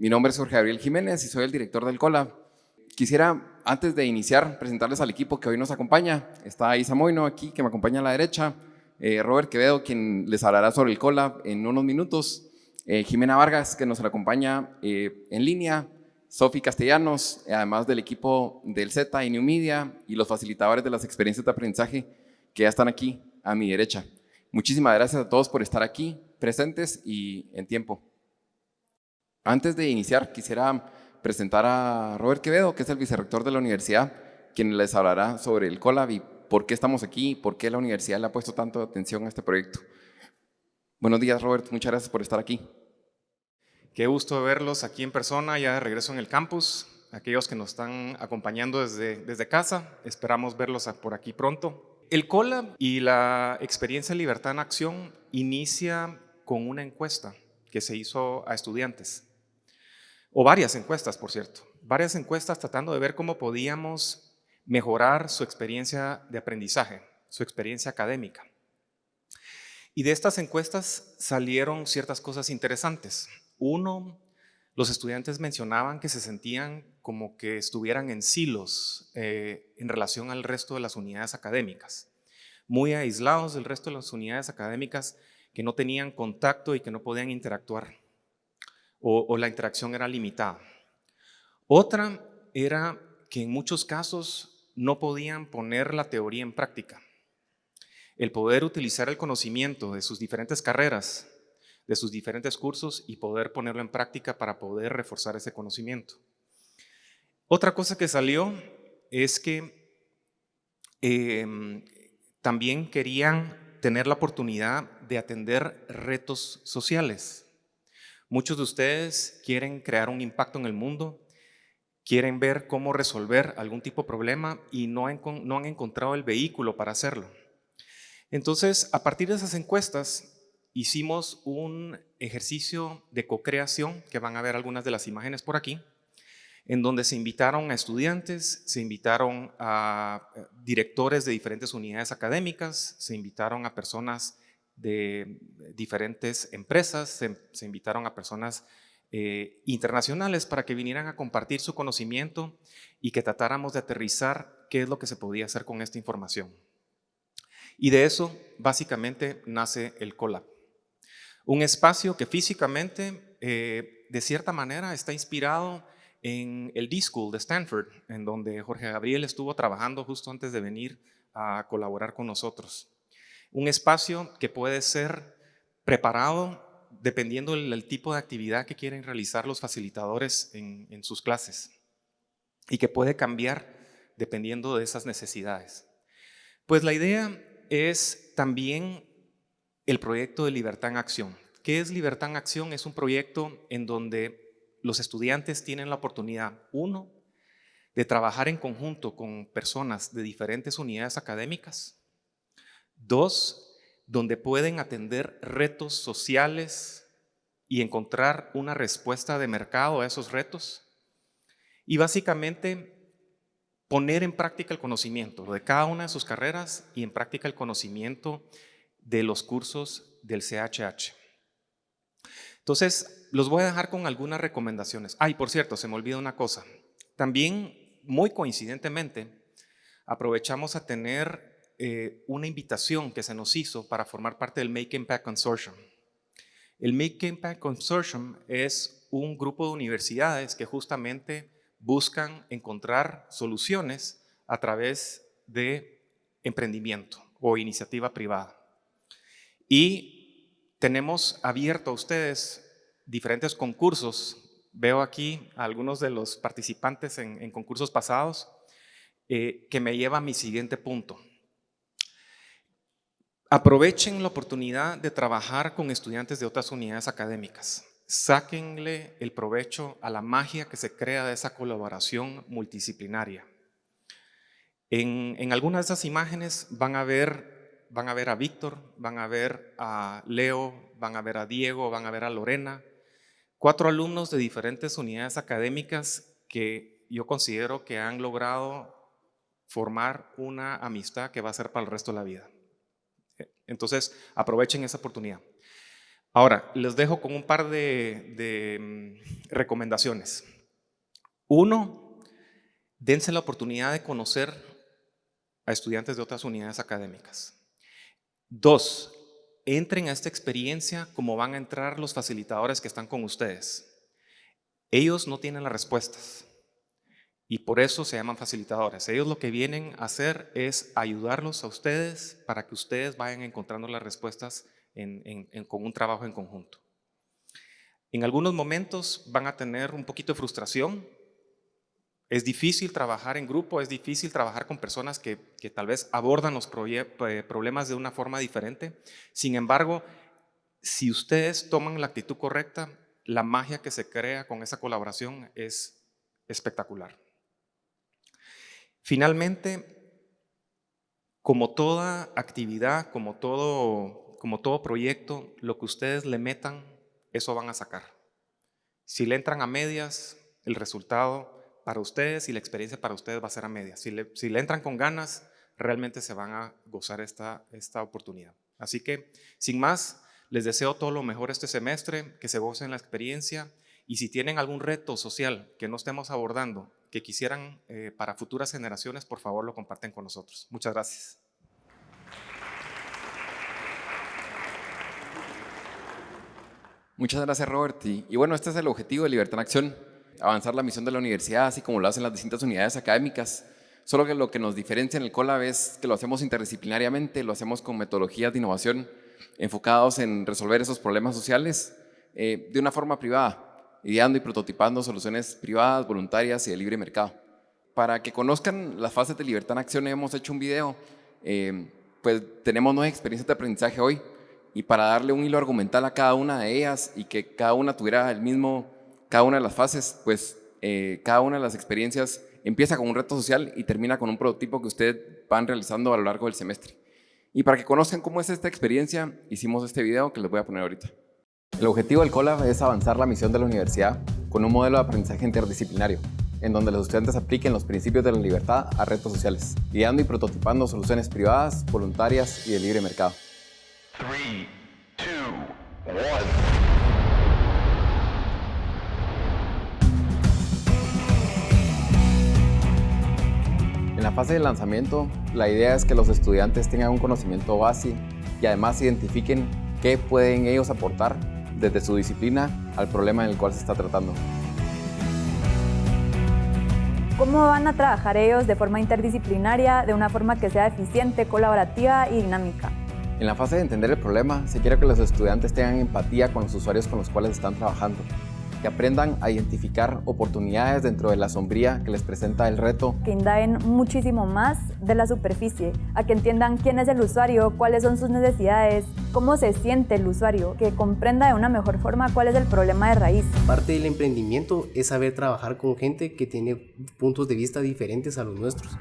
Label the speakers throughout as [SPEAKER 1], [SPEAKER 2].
[SPEAKER 1] Mi nombre es Jorge Gabriel Jiménez y soy el director del COLA. Quisiera, antes de iniciar, presentarles al equipo que hoy nos acompaña. Está Isa Moino aquí, que me acompaña a la derecha. Eh, Robert Quevedo, quien les hablará sobre el COLA en unos minutos. Eh, Jimena Vargas, que nos acompaña eh, en línea. Sofi Castellanos, además del equipo del Z y New Media y los facilitadores de las experiencias de aprendizaje que ya están aquí a mi derecha. Muchísimas gracias a todos por estar aquí, presentes y en tiempo. Antes de iniciar, quisiera presentar a Robert Quevedo, que es el vicerrector de la universidad, quien les hablará sobre el COLAB y por qué estamos aquí, por qué la universidad le ha puesto tanto atención a este proyecto. Buenos días, Robert. Muchas gracias por estar aquí.
[SPEAKER 2] Qué gusto verlos aquí en persona, ya de regreso en el campus. Aquellos que nos están acompañando desde, desde casa, esperamos verlos por aquí pronto. El COLA y la experiencia Libertad en Acción inicia con una encuesta que se hizo a estudiantes, o varias encuestas, por cierto, varias encuestas tratando de ver cómo podíamos mejorar su experiencia de aprendizaje, su experiencia académica. Y de estas encuestas salieron ciertas cosas interesantes. Uno, los estudiantes mencionaban que se sentían como que estuvieran en silos eh, en relación al resto de las unidades académicas, muy aislados del resto de las unidades académicas que no tenían contacto y que no podían interactuar, o, la interacción era limitada. Otra era que en muchos casos no podían poner la teoría en práctica. El poder utilizar el conocimiento de sus diferentes carreras de sus diferentes cursos y poder ponerlo en práctica para poder reforzar ese conocimiento. Otra cosa que salió es que em, también querían tener la oportunidad de atender retos sociales. Muchos de ustedes quieren crear un impacto en el mundo, quieren ver cómo resolver algún tipo de problema y no han encontrado el vehículo para hacerlo. Entonces, a partir de esas encuestas, hicimos un ejercicio de co-creación, que van a ver algunas de las imágenes por aquí, en donde se invitaron a estudiantes, se invitaron a eh, directores de diferentes unidades académicas, se invitaron a personas de diferentes empresas, se, invitaron a personas eh, internacionales para que vinieran a compartir su conocimiento y que tratáramos de aterrizar qué es lo que se podía hacer con esta información. Y de eso básicamente nace el Colab. Un espacio que físicamente, eh, de cierta manera, está inspirado en el D-School de Stanford, en donde Jorge Gabriel estuvo trabajando justo antes de venir a colaborar con nosotros. Un espacio que puede ser preparado dependiendo del, tipo de actividad que quieren realizar los facilitadores en, sus clases y que puede cambiar dependiendo de esas necesidades. Pues la idea es también el proyecto de Libertad en Acción. ¿Qué es Libertad en Acción? Es un proyecto en donde los estudiantes tienen la oportunidad, uno, de trabajar en conjunto con personas de diferentes unidades académicas. Dos, donde pueden atender retos sociales y encontrar una respuesta de mercado a esos retos. Y básicamente poner en práctica el conocimiento de cada una de sus carreras y en práctica el conocimiento de los cursos del CHH. Entonces, los voy a dejar con algunas recomendaciones. Ay, por cierto, se me olvida una cosa. También, muy coincidentemente, aprovechamos a tener eh, una invitación que se nos hizo para formar parte del Make Impact Consortium. El Make Impact Consortium es un grupo de universidades que justamente buscan encontrar soluciones a través de emprendimiento o iniciativa privada. Y tenemos abierto a ustedes diferentes concursos. Veo aquí a algunos de los participantes en, concursos pasados eh, que me lleva a mi siguiente punto. Aprovechen la oportunidad de trabajar con estudiantes de otras unidades académicas. Sáquenle el provecho a la magia que se crea de esa colaboración multidisciplinaria. En, en algunas de esas imágenes van a ver van a ver a Víctor, van a ver a Leo, van a ver a Diego, van a ver a Lorena, cuatro alumnos de diferentes unidades académicas que yo considero que han logrado formar una amistad que va a ser para el resto de la vida. Entonces, aprovechen esa oportunidad. Ahora, les dejo con un par de, mm, recomendaciones. Uno, dense la oportunidad de conocer a estudiantes de otras unidades académicas. Dos, entren a esta experiencia como van a entrar los facilitadores que están con ustedes. Ellos no tienen las respuestas y por eso se llaman facilitadores. Ellos lo que vienen a hacer es ayudarlos a ustedes para que ustedes vayan encontrando las respuestas con un trabajo en conjunto. En algunos momentos van a tener un poquito de frustración. Es difícil trabajar en grupo, es difícil trabajar con personas que, tal vez abordan los eh, problemas de una forma diferente. Sin embargo, si ustedes toman la actitud correcta, la magia que se crea con esa colaboración es espectacular. Finalmente, como toda actividad, como todo como todo proyecto, lo que ustedes le metan, eso van a sacar. Si le entran a medias, el resultado para ustedes y la experiencia para ustedes va a ser a medias. Si le, entran con ganas, realmente se van a gozar esta, esta oportunidad. Así que, sin más, les deseo todo lo mejor este semestre, que se gocen la experiencia y si tienen algún reto social que no estemos abordando, que quisieran eh, para futuras generaciones, por favor lo comparten con nosotros. Muchas gracias.
[SPEAKER 1] Muchas gracias, Robert. Y, bueno, este es el objetivo de Libertad en Acción, avanzar la misión de la universidad, así como lo hacen las distintas unidades académicas. Solo que lo que nos diferencia en el COLAB es que lo hacemos interdisciplinariamente, lo hacemos con metodologías de innovación enfocados en resolver esos problemas sociales eh, de una forma privada, ideando y prototipando soluciones privadas, voluntarias y de libre mercado. Para que conozcan las fases de Libertad en Acción, hemos hecho un video, eh, pues tenemos nueve experiencias de aprendizaje hoy, y para darle un hilo argumental a cada una de ellas y que cada una tuviera el mismo, cada una de las fases, pues eh, cada una de las experiencias empieza con un reto social y termina con un prototipo que ustedes van realizando a lo largo del semestre. Y para que conozcan cómo es esta experiencia, hicimos este video que les voy a poner ahorita. El objetivo del COLAB es avanzar la misión de la universidad con un modelo de aprendizaje interdisciplinario, en donde los estudiantes apliquen los principios de la libertad a retos sociales, guiando y prototipando soluciones privadas, voluntarias y de libre mercado. En la fase de lanzamiento, la idea es que los estudiantes tengan un conocimiento base y además identifiquen qué pueden ellos aportar desde su disciplina al problema en el cual se está tratando.
[SPEAKER 3] ¿Cómo van a trabajar ellos de forma interdisciplinaria, de una forma que sea eficiente, colaborativa y dinámica?
[SPEAKER 1] En la fase de entender el problema, se quiere que los estudiantes tengan empatía con los usuarios con los cuales están trabajando, que aprendan a identificar oportunidades dentro de la sombría que les presenta el reto.
[SPEAKER 3] Que indaguen muchísimo más de la superficie, a que entiendan quién es el usuario, cuáles son sus necesidades, cómo se siente el usuario, que comprenda de una mejor forma cuál es el problema de raíz.
[SPEAKER 4] Parte del emprendimiento es saber trabajar con gente que tiene puntos de vista diferentes a los nuestros.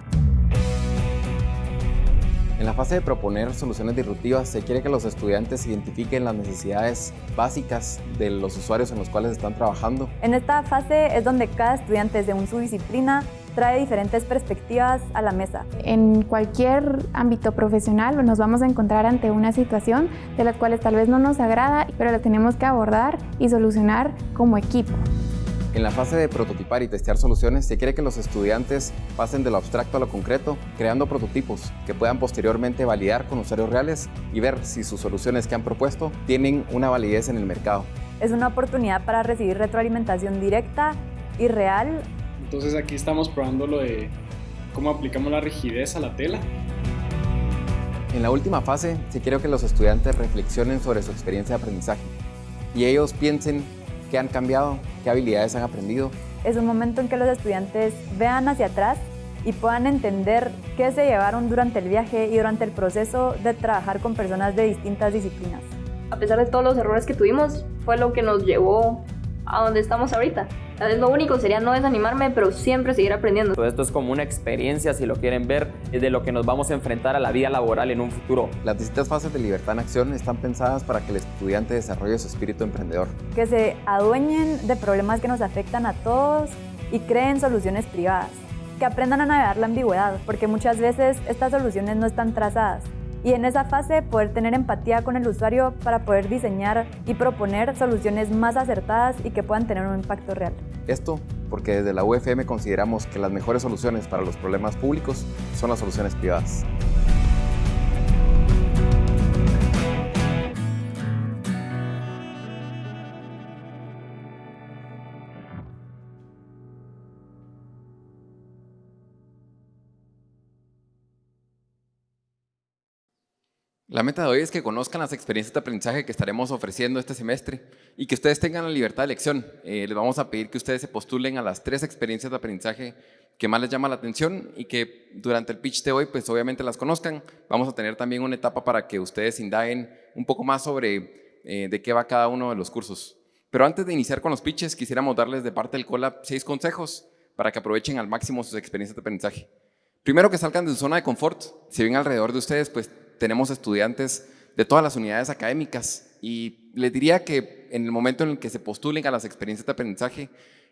[SPEAKER 1] En la fase de proponer soluciones disruptivas se quiere que los estudiantes identifiquen las necesidades básicas de los usuarios en los cuales están trabajando.
[SPEAKER 3] En esta fase es donde cada estudiante de un subdisciplina trae diferentes perspectivas a la mesa.
[SPEAKER 5] En cualquier ámbito profesional nos vamos a encontrar ante una situación de las cuales tal vez no nos agrada, pero la tenemos que abordar y solucionar como equipo.
[SPEAKER 1] En la fase de prototipar y testear soluciones, se quiere que los estudiantes pasen de lo abstracto a lo concreto, creando prototipos que puedan posteriormente validar con usuarios reales y ver si sus soluciones que han propuesto tienen una validez en el mercado.
[SPEAKER 3] Es una oportunidad para recibir retroalimentación directa y real.
[SPEAKER 6] Entonces aquí estamos probando lo de cómo aplicamos la rigidez a la tela.
[SPEAKER 1] En la última fase, se quiere que los estudiantes reflexionen sobre su experiencia de aprendizaje y ellos piensen qué han cambiado, qué habilidades han aprendido.
[SPEAKER 3] Es un momento en que los estudiantes vean hacia atrás y puedan entender qué se llevaron durante el viaje y durante el proceso de trabajar con personas de distintas disciplinas.
[SPEAKER 7] A pesar de todos los errores que tuvimos, fue lo que nos llevó a donde estamos ahorita. Lo único sería no desanimarme, pero siempre seguir aprendiendo.
[SPEAKER 8] Todo esto es como una experiencia, si lo quieren ver, de lo que nos vamos a enfrentar a la vida laboral en un futuro.
[SPEAKER 1] Las distintas fases de Libertad en Acción están pensadas para que el estudiante desarrolle su espíritu emprendedor.
[SPEAKER 3] Que se adueñen de problemas que nos afectan a todos y creen soluciones privadas. Que aprendan a navegar la ambigüedad, porque muchas veces estas soluciones no están trazadas y en esa fase poder tener empatía con el usuario para poder diseñar y proponer soluciones más acertadas y que puedan tener un impacto real.
[SPEAKER 1] Esto porque desde la UFM consideramos que las mejores soluciones para los problemas públicos son las soluciones privadas. La meta de hoy es que conozcan las experiencias de aprendizaje que estaremos ofreciendo este semestre y que ustedes tengan la libertad de elección. Eh, les vamos a pedir que ustedes se postulen a las tres experiencias de aprendizaje que más les llama la atención y que durante el pitch de hoy pues obviamente las conozcan. Vamos a tener también una etapa para que ustedes indaguen un poco más sobre eh, de qué va cada uno de los cursos. Pero antes de iniciar con los pitches quisiéramos darles de parte del COLAB seis consejos para que aprovechen al máximo sus experiencias de aprendizaje. Primero que salgan de su zona de confort. Si ven alrededor de ustedes pues tenemos estudiantes de todas las unidades académicas y les diría que en el momento en el que se postulen a las experiencias de aprendizaje,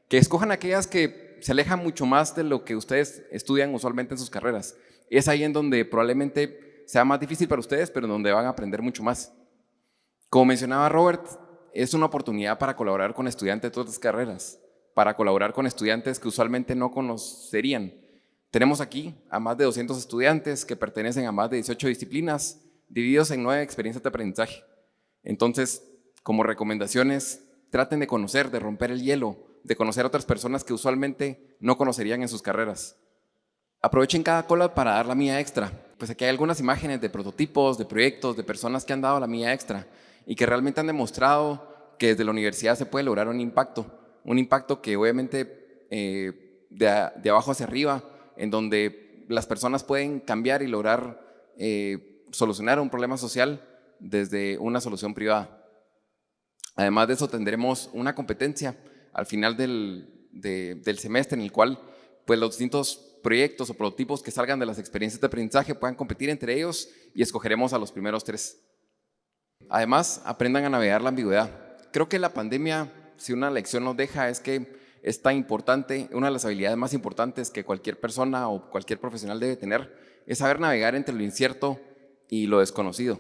[SPEAKER 1] que escojan aquellas que se alejan mucho más de lo que ustedes estudian usualmente en sus carreras. Es ahí en donde probablemente sea más difícil para ustedes, pero en donde van a aprender mucho más. Como mencionaba Robert, es una oportunidad para colaborar con estudiantes de todas las carreras, para colaborar con estudiantes que usualmente no conocerían, tenemos aquí a más de 200 estudiantes que pertenecen a más de 18 disciplinas, divididos en nueve experiencias de aprendizaje. Entonces, como recomendaciones, traten de conocer, de romper el hielo, de conocer a otras personas que usualmente no conocerían en sus carreras. Aprovechen cada cola para dar la mía extra. Pues aquí hay algunas imágenes de prototipos, de proyectos, de personas que han dado la mía extra y que realmente han demostrado que desde la universidad se puede lograr un impacto. Un impacto que obviamente eh, de, de abajo hacia arriba en donde las personas pueden cambiar y lograr eh, solucionar un problema social desde una solución privada. Además de eso tendremos una competencia al final del, del semestre en el cual pues, los distintos proyectos o prototipos que salgan de las experiencias de aprendizaje puedan competir entre ellos y escogeremos a los primeros tres. Además, aprendan a navegar la ambigüedad. Creo que la pandemia, si una lección nos deja, es que es tan importante, una de las habilidades más importantes que cualquier persona o cualquier profesional debe tener, es saber navegar entre lo incierto y lo desconocido.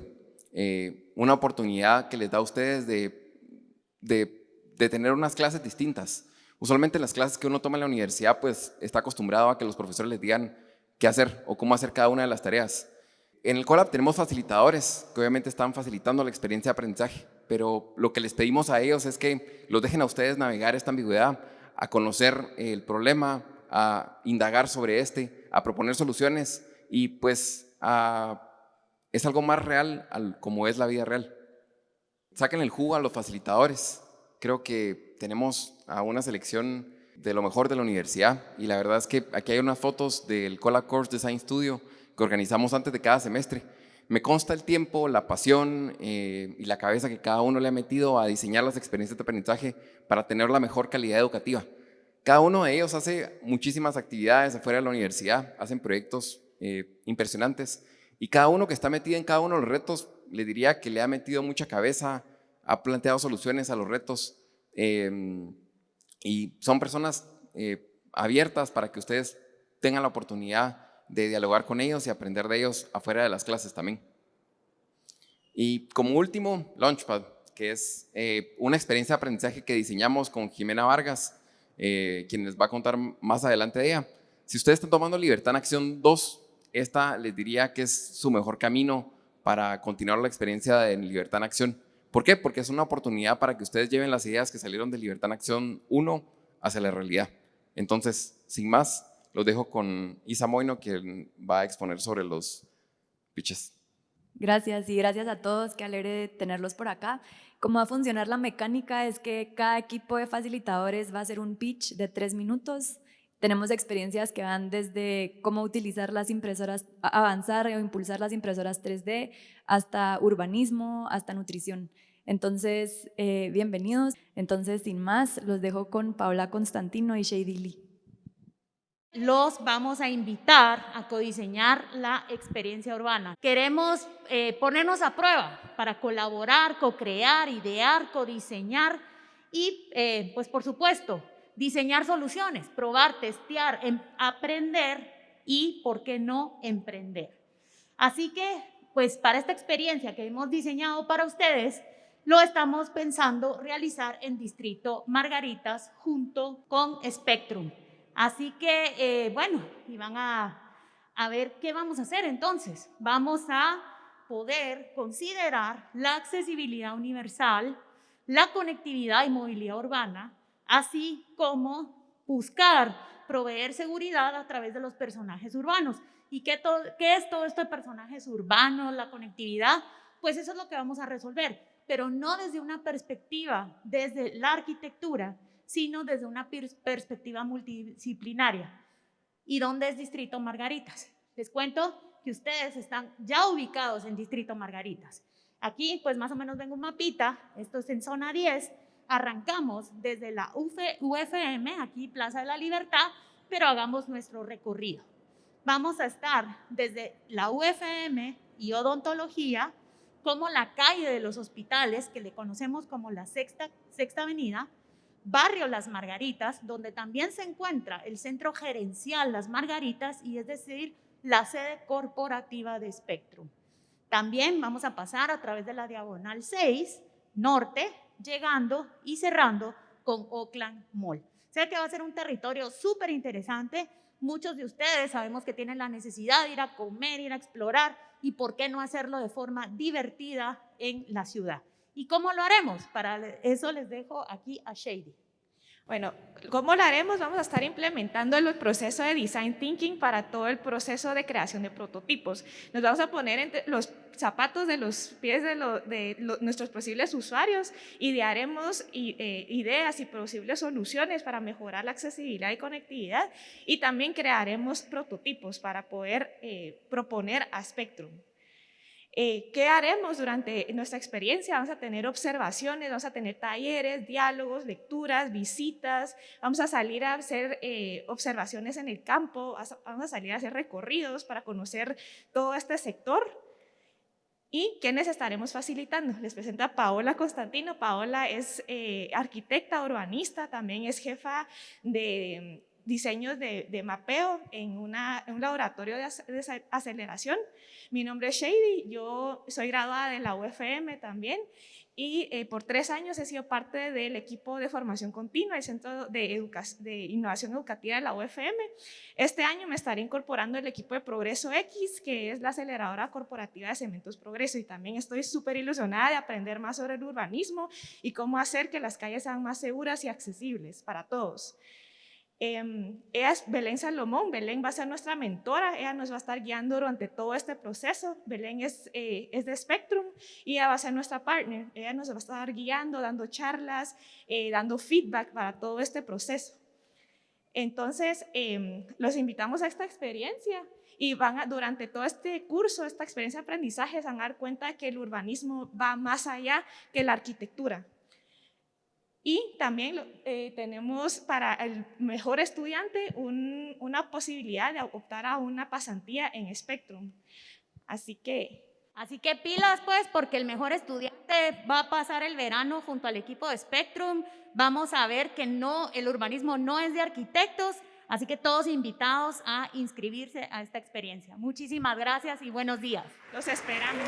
[SPEAKER 1] Eh, una oportunidad que les da a ustedes de, de, tener unas clases distintas. Usualmente en las clases que uno toma en la universidad, pues está acostumbrado a que los profesores les digan qué hacer o cómo hacer cada una de las tareas. En el Colab tenemos facilitadores que obviamente están facilitando la experiencia de aprendizaje, pero lo que les pedimos a ellos es que los dejen a ustedes navegar esta ambigüedad a conocer el problema, a indagar sobre este, a proponer soluciones y pues es algo más real como es la vida real. Saquen el jugo a los facilitadores. Creo que tenemos a una selección de lo mejor de la universidad y la verdad es que aquí hay unas fotos del Cola Course Design Studio que organizamos antes de cada semestre. Me consta el tiempo, la pasión eh, y la cabeza que cada uno le ha metido a diseñar las experiencias de aprendizaje para tener la mejor calidad educativa. Cada uno de ellos hace muchísimas actividades afuera de la universidad, hacen proyectos eh, impresionantes y cada uno que está metido en cada uno de los retos, le diría que le ha metido mucha cabeza, ha planteado soluciones a los retos em, y son personas eh, abiertas para que ustedes tengan la oportunidad de dialogar con ellos y aprender de ellos afuera de las clases también. Y como último, Launchpad, que es eh, una experiencia de aprendizaje que diseñamos con Jimena Vargas, eh, quien les va a contar más adelante de ella. Si ustedes están tomando Libertad en Acción 2, esta les diría que es su mejor camino para continuar la experiencia de Libertad en Acción. ¿Por qué? Porque es una oportunidad para que ustedes lleven las ideas que salieron de Libertad en Acción 1 hacia la realidad. Entonces, sin más, los dejo con Isa Moino, quien va a exponer sobre los pitches.
[SPEAKER 3] Gracias y gracias a todos, qué alegre tenerlos por acá. Cómo va a funcionar la mecánica es que cada equipo de facilitadores va a hacer un pitch de tres minutos. Tenemos experiencias que van desde cómo utilizar las impresoras, avanzar o impulsar las impresoras 3D, hasta urbanismo, hasta nutrición. Entonces, eh, bienvenidos. Entonces, sin más, los dejo con Paula Constantino y Shady Lee
[SPEAKER 9] los vamos a invitar a codiseñar la experiencia urbana. Queremos eh, ponernos a prueba para colaborar, co-crear, idear, codiseñar y, eh, pues por supuesto, diseñar soluciones, probar, testear, em, aprender y, ¿por qué no, emprender? Así que pues para esta experiencia que hemos diseñado para ustedes, lo estamos pensando realizar en Distrito Margaritas junto con Spectrum. Así que, eh, bueno, y van a, a ver qué vamos a hacer entonces. Vamos a poder considerar la accesibilidad universal, la conectividad y movilidad urbana, así como buscar proveer seguridad a través de los personajes urbanos. ¿Y qué, qué es todo esto de personajes urbanos, la conectividad? Pues eso es lo que vamos a resolver, pero no desde una perspectiva, desde la arquitectura, sino desde una perspectiva multidisciplinaria. ¿Y dónde es Distrito Margaritas? Les cuento que ustedes están ya ubicados en Distrito Margaritas. Aquí, pues más o menos vengo un mapita, esto es en zona 10, arrancamos desde la UFM, aquí Plaza de la Libertad, pero hagamos nuestro recorrido. Vamos a estar desde la UFM y odontología, como la calle de los hospitales, que le conocemos como la Sexta, Sexta Avenida, barrio Las Margaritas, donde también se encuentra el centro gerencial Las Margaritas, y es decir, la sede corporativa de Spectrum. También vamos a pasar a través de la diagonal 6, norte, llegando y cerrando con Oakland Mall. Sé que va a ser un territorio súper interesante. Muchos de ustedes sabemos que tienen la necesidad de ir a comer, ir a explorar y por qué no hacerlo de forma divertida en la ciudad. ¿Y cómo lo haremos? Para eso les dejo aquí a Shady.
[SPEAKER 10] Bueno, ¿cómo lo haremos? Vamos a estar implementando el proceso de design thinking para todo el proceso de creación de prototipos. Nos vamos a poner entre los zapatos de los pies de, nuestros posibles usuarios, idearemos eh, ideas y posibles soluciones para mejorar la accesibilidad y conectividad y también crearemos prototipos para poder eh, proponer a Spectrum. Eh, ¿Qué haremos durante nuestra experiencia? Vamos a tener observaciones, vamos a tener talleres, diálogos, lecturas, visitas, vamos a salir a hacer eh, observaciones en el campo, vamos a salir a hacer recorridos para conocer todo este sector. ¿Y quiénes estaremos facilitando? Les presento a Paola Constantino. Paola es eh, arquitecta urbanista, también es jefa de diseños de, mapeo en, un laboratorio de, aceleración. Mi nombre es Shady, yo soy graduada de la UFM también y eh, por tres años he sido parte del equipo de formación continua, el Centro de, de, Innovación Educativa de la UFM. Este año me estaré incorporando el equipo de Progreso X, que es la aceleradora corporativa de Cementos Progreso, y también estoy súper ilusionada de aprender más sobre el urbanismo y cómo hacer que las calles sean más seguras y accesibles para todos. Eh, ella es Belén Salomón, Belén va a ser nuestra mentora, ella nos va a estar guiando durante todo este proceso. Belén es, eh, es de Spectrum y ella va a ser nuestra partner. Ella nos va a estar guiando, dando charlas, eh, dando feedback para todo este proceso. Entonces, em, los invitamos a esta experiencia y van a, durante todo este curso, esta experiencia de aprendizaje, se van a dar cuenta que el urbanismo va más allá que la arquitectura. Y también eh, tenemos para el mejor estudiante una posibilidad de optar a una pasantía en Spectrum. Así que...
[SPEAKER 9] Así que pilas pues, porque el mejor estudiante va a pasar el verano junto al equipo de Spectrum. Vamos a ver que no, el urbanismo no es de arquitectos, así que todos invitados a inscribirse a esta experiencia. Muchísimas gracias y buenos días.
[SPEAKER 10] Los esperamos.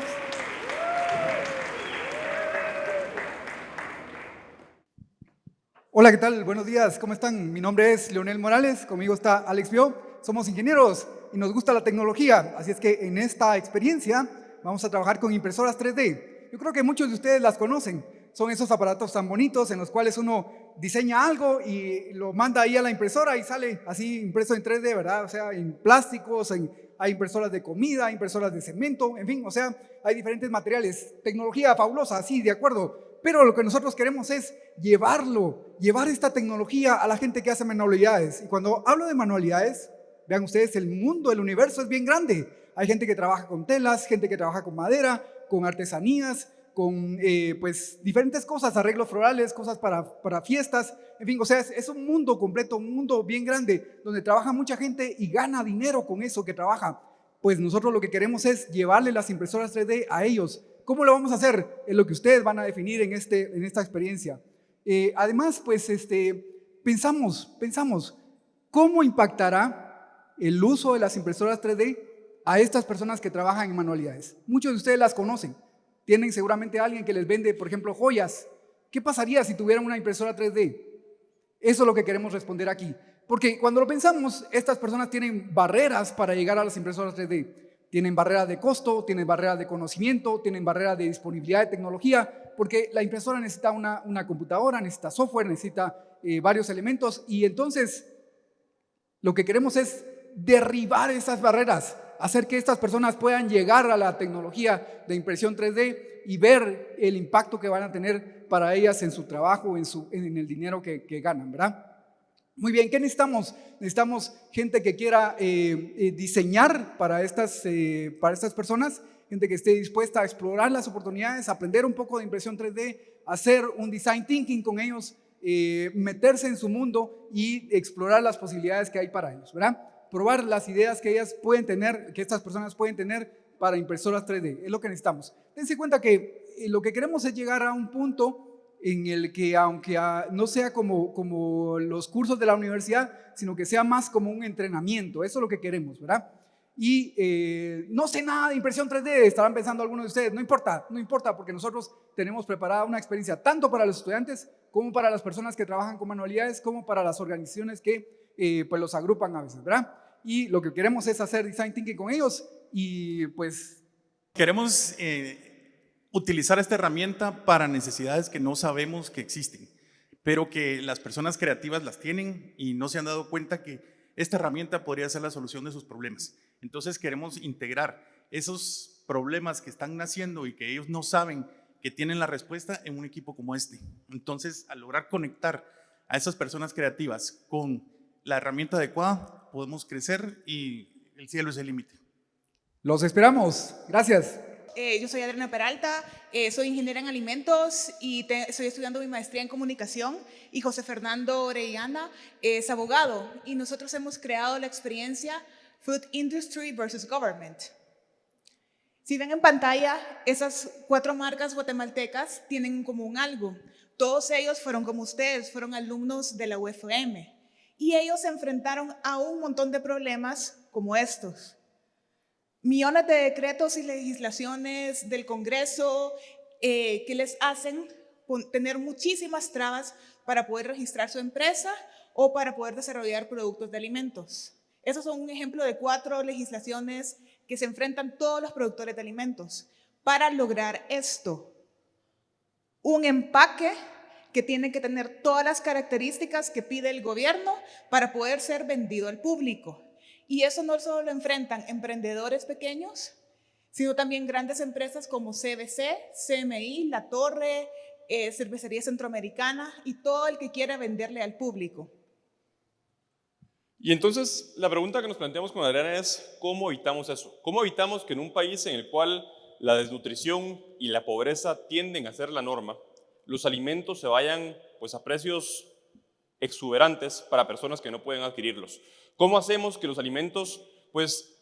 [SPEAKER 11] Hola, ¿qué tal? Buenos días, ¿cómo están? Mi nombre es Leonel Morales, conmigo está Alex Bio. Somos ingenieros y nos gusta la tecnología, así es que en esta experiencia vamos a trabajar con impresoras 3D. Yo creo que muchos de ustedes las conocen. Son esos aparatos tan bonitos en los cuales uno diseña algo y lo manda ahí a la impresora y sale así impreso en 3D, ¿verdad? O sea, en plásticos, en, hay impresoras de comida, impresoras de cemento, en fin, o sea, hay diferentes materiales. Tecnología fabulosa, sí, de acuerdo pero lo que nosotros queremos es llevarlo, llevar esta tecnología a la gente que hace manualidades. Y cuando hablo de manualidades, vean ustedes, el mundo, el universo es bien grande. Hay gente que trabaja con telas, gente que trabaja con madera, con artesanías, con eh, pues diferentes cosas, arreglos florales, cosas para, para fiestas, en fin, o sea, es, es, un mundo completo, un mundo bien grande, donde trabaja mucha gente y gana dinero con eso que trabaja. Pues nosotros lo que queremos es llevarle las impresoras 3D a ellos, ¿Cómo lo vamos a hacer? Es lo que ustedes van a definir en, este, en esta experiencia. Eh, además, pues este, pensamos, pensamos, ¿cómo impactará el uso de las impresoras 3D a estas personas que trabajan en manualidades. Muchos de ustedes las conocen. Tienen seguramente a alguien que les vende, por ejemplo, joyas. ¿Qué pasaría si tuvieran una impresora 3D? Eso es lo que queremos responder aquí. Porque cuando lo pensamos, estas personas tienen barreras para llegar a las impresoras 3D. Tienen barreras de costo, tienen barreras de conocimiento, tienen barreras de disponibilidad de tecnología, porque la impresora necesita una, una computadora, necesita software, necesita eh, varios elementos. Y entonces, lo que queremos es derribar esas barreras, hacer que estas personas puedan llegar a la tecnología de impresión 3D y ver el impacto que van a tener para ellas en su trabajo, en, su, en el dinero que, que ganan, ¿verdad? Muy bien, ¿qué necesitamos? Necesitamos gente que quiera eh, eh, diseñar para estas, eh, para estas personas, gente que esté dispuesta a explorar las oportunidades, aprender un poco de impresión 3D, hacer un design thinking con ellos, meterse en su mundo y explorar las posibilidades que hay para ellos, ¿verdad? Probar las ideas que ellas pueden tener, que estas personas pueden tener para impresoras 3D, es lo que necesitamos. Dense cuenta que lo que queremos es llegar a un punto en el que aunque no sea como, como los cursos de la universidad, sino que sea más como un entrenamiento, eso es lo que queremos, ¿verdad? Y eh, no sé nada de impresión 3D, estarán pensando algunos de ustedes, no importa, no importa, porque nosotros tenemos preparada una experiencia tanto para los estudiantes, como para las personas que trabajan con manualidades, como para las organizaciones que eh, pues los agrupan a veces, ¿verdad? Y lo que queremos es hacer design thinking con ellos y pues...
[SPEAKER 12] Queremos eh, utilizar esta herramienta para necesidades que no sabemos que existen, pero que las personas creativas las tienen y no se han dado cuenta que esta herramienta podría ser la solución de sus problemas. Entonces queremos integrar esos problemas que están naciendo y que ellos no saben que tienen la respuesta en un equipo como este. Entonces, al lograr conectar a esas personas creativas con la herramienta adecuada, podemos crecer y el cielo es el límite.
[SPEAKER 11] Los esperamos. Gracias.
[SPEAKER 13] Eh, yo soy Adriana Peralta, eh, soy ingeniera en alimentos y estoy estudiando mi maestría en comunicación y José Fernando Orellana es abogado y nosotros hemos creado la experiencia Food Industry versus Government. Si ven en pantalla, esas cuatro marcas guatemaltecas tienen en común algo. Todos ellos fueron como ustedes, fueron alumnos de la UFM y ellos se enfrentaron a un montón de problemas como estos millones de decretos y legislaciones del Congreso eh, que les hacen tener muchísimas trabas para poder registrar su empresa o para poder desarrollar productos de alimentos. Esos son un ejemplo de cuatro legislaciones que se enfrentan todos los productores de alimentos para lograr esto. Un empaque que tiene que tener todas las características que pide el gobierno para poder ser vendido al público. Y eso no solo lo enfrentan emprendedores pequeños, sino también grandes empresas como CBC, CMI, La Torre, eh, Cervecería Centroamericana y todo el que quiera venderle al público.
[SPEAKER 14] Y entonces la pregunta que nos planteamos con Adriana es ¿cómo evitamos eso? ¿Cómo evitamos que en un país en el cual la desnutrición y la pobreza tienden a ser la norma, los alimentos se vayan pues, a precios exuberantes para personas que no pueden adquirirlos? ¿Cómo hacemos que los alimentos pues,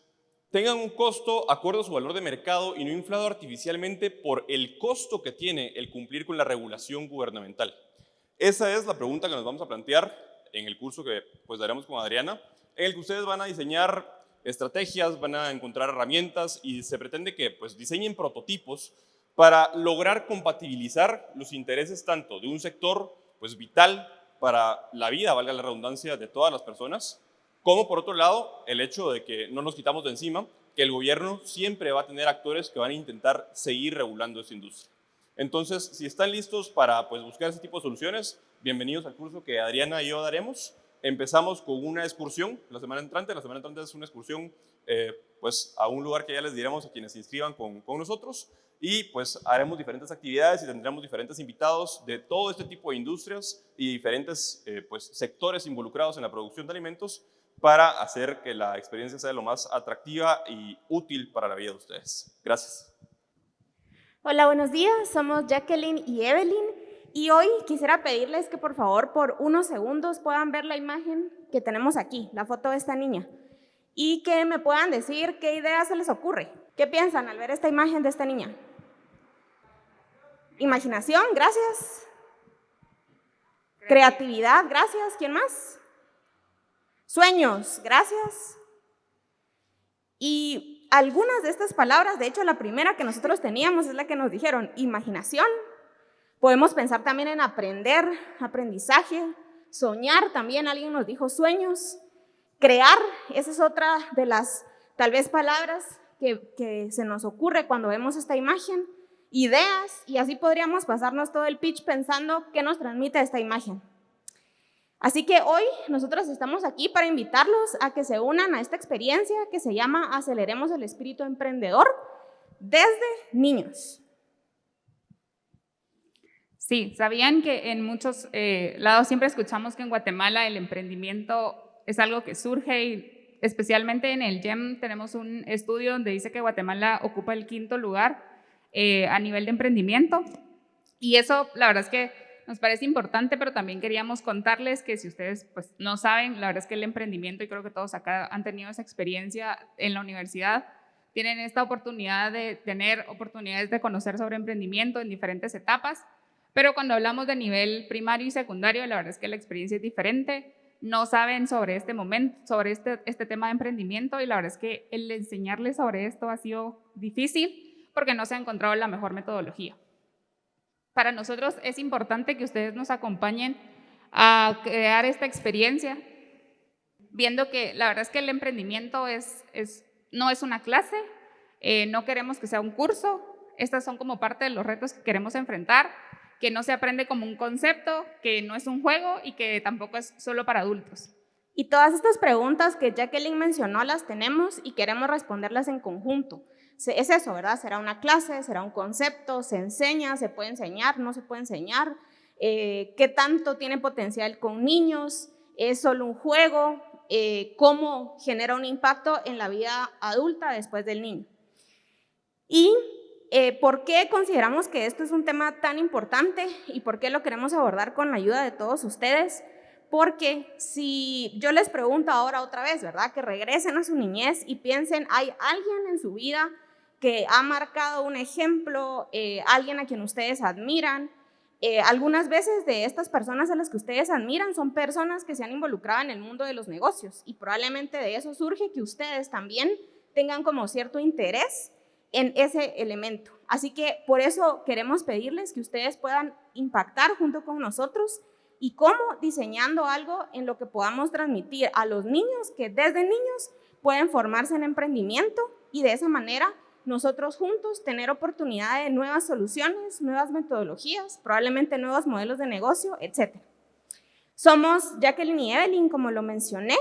[SPEAKER 14] tengan un costo acorde a su valor de mercado y no inflado artificialmente por el costo que tiene el cumplir con la regulación gubernamental? Esa es la pregunta que nos vamos a plantear en el curso que pues, daremos con Adriana, en el que ustedes van a diseñar estrategias, van a encontrar herramientas y se pretende que pues, diseñen prototipos para lograr compatibilizar los intereses tanto de un sector pues, vital para la vida, valga la redundancia, de todas las personas, como por otro lado, el hecho de que no nos quitamos de encima, que el gobierno siempre va a tener actores que van a intentar seguir regulando esta industria. Entonces, si están listos para pues, buscar ese tipo de soluciones, bienvenidos al curso que Adriana y yo daremos. Empezamos con una excursión la semana entrante. La semana entrante es una excursión eh, pues, a un lugar que ya les diremos a quienes se inscriban con, con nosotros y pues haremos diferentes actividades y tendremos diferentes invitados de todo este tipo de industrias y diferentes eh, pues, sectores involucrados en la producción de alimentos para hacer que la experiencia sea lo más atractiva y útil para la vida de ustedes. Gracias.
[SPEAKER 15] Hola, buenos días. Somos Jacqueline y Evelyn y hoy quisiera pedirles que por favor por unos segundos puedan ver la imagen que tenemos aquí, la foto de esta niña, y que me puedan decir qué ideas se les ocurre. ¿Qué piensan al ver esta imagen de esta niña? Imaginación, gracias. Creatividad, gracias. ¿Quién más? Sueños, gracias. Y algunas de estas palabras, de hecho la primera que nosotros teníamos es la que nos dijeron, imaginación. Podemos pensar también en aprender, aprendizaje, soñar también, alguien nos dijo sueños, crear, esa es otra de las tal vez palabras que, se nos ocurre cuando vemos esta imagen, ideas, y así podríamos pasarnos todo el pitch pensando qué nos transmite esta imagen. Así que hoy nosotros estamos aquí para invitarlos a que se unan a esta experiencia que se llama Aceleremos el Espíritu Emprendedor desde niños.
[SPEAKER 16] Sí, sabían que en muchos eh, lados siempre escuchamos que en Guatemala el emprendimiento es algo que surge y especialmente en el GEM tenemos un estudio donde dice que Guatemala ocupa el quinto lugar eh, a nivel de emprendimiento. Y eso, la verdad es que nos parece importante, pero también queríamos contarles que si ustedes pues, no saben, la verdad es que el emprendimiento, y creo que todos acá han tenido esa experiencia en la universidad, tienen esta oportunidad de tener oportunidades de conocer sobre emprendimiento en diferentes etapas, pero cuando hablamos de nivel primario y secundario, la verdad es que la experiencia es diferente, no saben sobre este momento, sobre este, este tema de emprendimiento y la verdad es que el enseñarles sobre esto ha sido difícil, porque no se ha encontrado la mejor metodología. Para nosotros es importante que ustedes nos acompañen a crear esta experiencia, viendo que la verdad es que el emprendimiento es, no es una clase, eh, no queremos que sea un curso, estas son como parte de los retos que queremos enfrentar, que no se aprende como un concepto, que no es un juego y que tampoco es solo para adultos.
[SPEAKER 15] Y todas estas preguntas que Jacqueline mencionó las tenemos y queremos responderlas en conjunto es eso, ¿verdad? Será una clase, será un concepto, se enseña, se puede enseñar, no se puede enseñar, eh, qué tanto tiene potencial con niños, es solo un juego, eh, cómo genera un impacto en la vida adulta después del niño. Y eh, por qué consideramos que esto es un tema tan importante y por qué lo queremos abordar con la ayuda de todos ustedes. Porque si yo les pregunto ahora otra vez, ¿verdad? Que regresen a su niñez y piensen, ¿hay alguien en su vida que ha marcado un ejemplo, eh, alguien a quien ustedes admiran. Eh, algunas veces de estas personas a las que ustedes admiran son personas que se han involucrado en el mundo de los negocios y probablemente de eso surge que ustedes también tengan como cierto interés en ese elemento. Así que por eso queremos pedirles que ustedes puedan impactar junto con nosotros y cómo diseñando algo en lo que podamos transmitir a los niños que desde niños pueden formarse en emprendimiento y de esa manera nosotros juntos tener oportunidad de nuevas soluciones, nuevas metodologías, probablemente nuevos modelos de negocio, etc. Somos Jacqueline y Evelyn, como lo mencioné,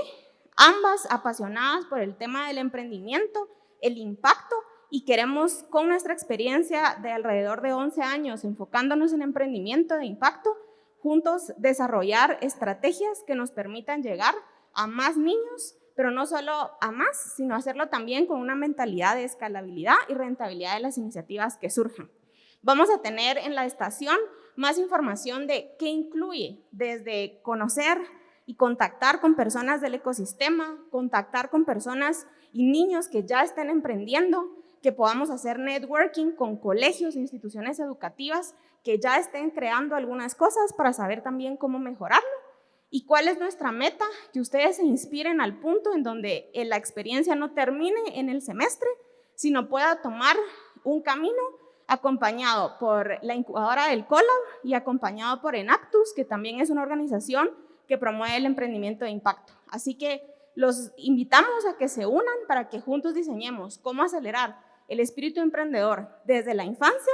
[SPEAKER 15] ambas apasionadas por el tema del emprendimiento, el impacto y queremos con nuestra experiencia de alrededor de 11 años enfocándonos en emprendimiento de impacto, juntos desarrollar estrategias que nos permitan llegar a más niños pero no solo a más, sino hacerlo también con una mentalidad de escalabilidad y rentabilidad de las iniciativas que surjan. Vamos a tener en la estación más información de qué incluye, desde conocer y contactar con personas del ecosistema, contactar con personas y niños que ya estén emprendiendo, que podamos hacer networking con colegios e instituciones educativas que ya estén creando algunas cosas para saber también cómo mejorarlo ¿Y cuál es nuestra meta? Que ustedes se inspiren al punto en donde eh, la experiencia no termine en el semestre, sino pueda tomar un camino acompañado por la incubadora del COLAB y acompañado por Enactus, que también es una organización que promueve el emprendimiento de impacto. Así que los invitamos a que se unan para que juntos diseñemos cómo acelerar el espíritu emprendedor desde la infancia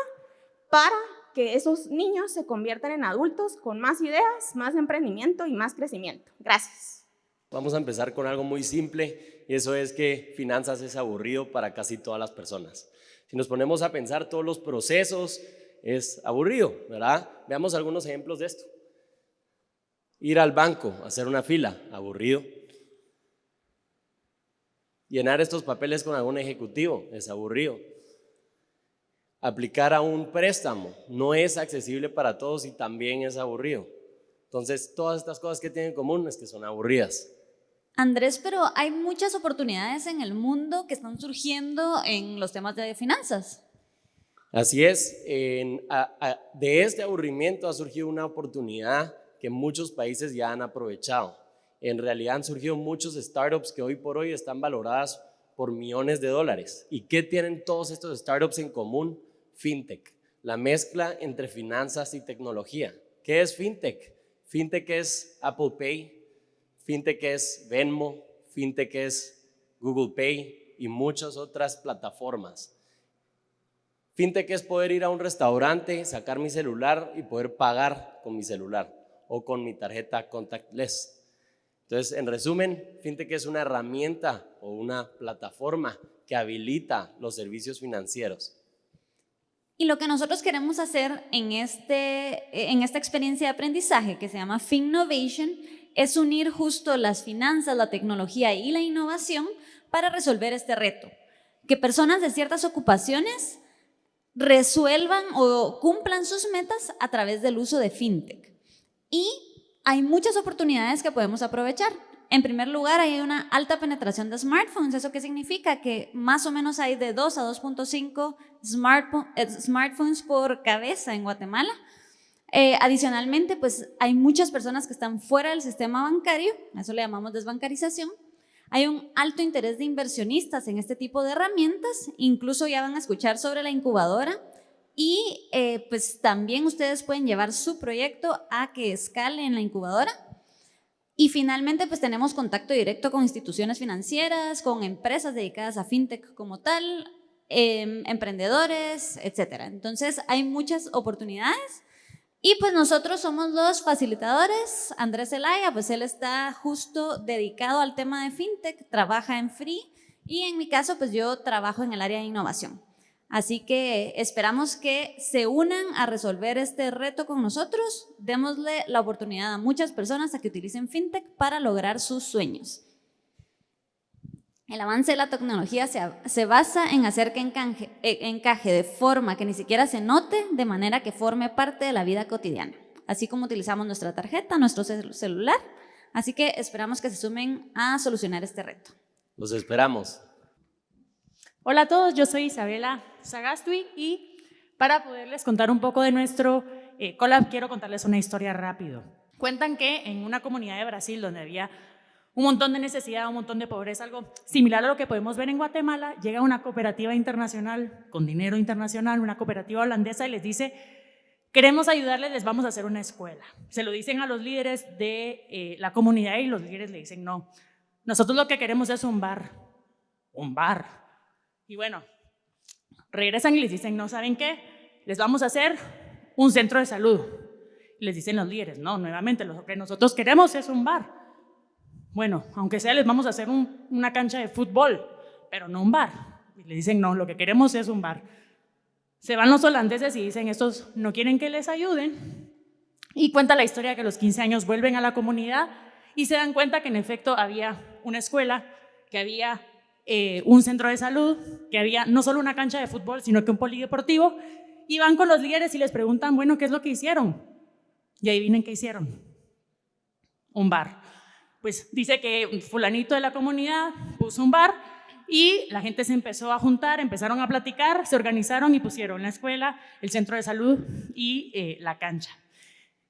[SPEAKER 15] para que esos niños se conviertan en adultos con más ideas, más emprendimiento y más crecimiento. Gracias.
[SPEAKER 17] Vamos a empezar con algo muy simple y eso es que finanzas es aburrido para casi todas las personas. Si nos ponemos a pensar todos los procesos, es aburrido, ¿verdad? Veamos algunos ejemplos de esto. Ir al banco, hacer una fila, aburrido. Llenar estos papeles con algún ejecutivo, es aburrido aplicar a un préstamo no es accesible para todos y también es aburrido. Entonces, todas estas cosas que tienen en común es que son aburridas.
[SPEAKER 18] Andrés, pero hay muchas oportunidades en el mundo que están surgiendo en los temas de finanzas.
[SPEAKER 17] Así es, de este aburrimiento ha surgido una oportunidad que muchos países ya han aprovechado. En realidad han surgido muchos startups que hoy por hoy están valoradas por millones de dólares. ¿Y qué tienen todos estos startups en común? FinTech, la mezcla entre finanzas y tecnología. ¿Qué es FinTech? FinTech es Apple Pay, FinTech es Venmo, FinTech es Google Pay y muchas otras plataformas. FinTech es poder ir a un restaurante, sacar mi celular y poder pagar con mi celular o con mi tarjeta contactless. Entonces, en resumen, FinTech es una herramienta o una plataforma que habilita los servicios financieros.
[SPEAKER 18] Y lo que nosotros queremos hacer en, este, en esta experiencia de aprendizaje que se llama FinNovation es unir justo las finanzas, la tecnología y la innovación para resolver este reto. Que personas de ciertas ocupaciones resuelvan o cumplan sus metas a través del uso de fintech. Y hay muchas oportunidades que podemos aprovechar. En primer lugar, hay una alta penetración de smartphones. ¿Eso qué significa? Que más o menos hay de 2 a 2.5 eh, smartphones por cabeza en Guatemala. Eh, adicionalmente, pues hay muchas personas que están fuera del sistema bancario, eso le llamamos desbancarización. Hay un alto interés de inversionistas en este tipo de herramientas, incluso ya van a escuchar sobre la incubadora y eh, pues también ustedes pueden llevar su proyecto a que escale en la incubadora. Y finalmente pues tenemos contacto directo con instituciones financieras, con empresas dedicadas a fintech como tal, em, emprendedores, etc. Entonces hay muchas oportunidades y pues nosotros somos los facilitadores. Andrés Zelaya, pues él está justo dedicado al tema de fintech, trabaja en Free y en mi caso pues yo trabajo en el área de innovación. Así que esperamos que se unan a resolver este reto con nosotros. Démosle la oportunidad a muchas personas a que utilicen fintech para lograr sus sueños. El avance de la tecnología se, basa en hacer que eh, encaje, de forma que ni siquiera se note, de manera que forme parte de la vida cotidiana, así como utilizamos nuestra tarjeta, nuestro celular. Así que esperamos que se sumen a solucionar este reto.
[SPEAKER 17] Los esperamos.
[SPEAKER 19] Hola a todos, yo soy Isabela Sagastui y para poderles contar un poco de nuestro eh, collab quiero contarles una historia rápido. Cuentan que en una comunidad de Brasil donde había un montón de necesidad, un montón de pobreza, algo similar a lo que podemos ver en Guatemala, llega una cooperativa internacional con dinero internacional, una cooperativa holandesa y les dice, queremos ayudarles, les vamos a hacer una escuela. Se lo dicen a los líderes de eh, la comunidad y los líderes le dicen, no, nosotros lo que queremos es un bar, un bar. Y bueno, regresan y les dicen, no, ¿saben qué? Les vamos a hacer un centro de salud. Les dicen los líderes, no, nuevamente, lo que nosotros queremos es un bar. Bueno, aunque sea, les vamos a hacer una cancha de fútbol, pero no un bar. Y le dicen, no, lo que queremos es un bar. Se van los holandeses y dicen, estos no quieren que les ayuden. Y cuenta la historia que a los 15 años vuelven a la comunidad y se dan cuenta que en efecto había una escuela, que había eh, un centro de salud, que había no solo una cancha de fútbol, sino que un polideportivo. Y van con los líderes y les preguntan, bueno, ¿qué es lo que hicieron? Y adivinen qué hicieron. Un bar pues dice que fulanito de la comunidad puso un bar y la gente se empezó a juntar, empezaron a platicar, se organizaron y pusieron la escuela, el centro de salud y eh, la cancha.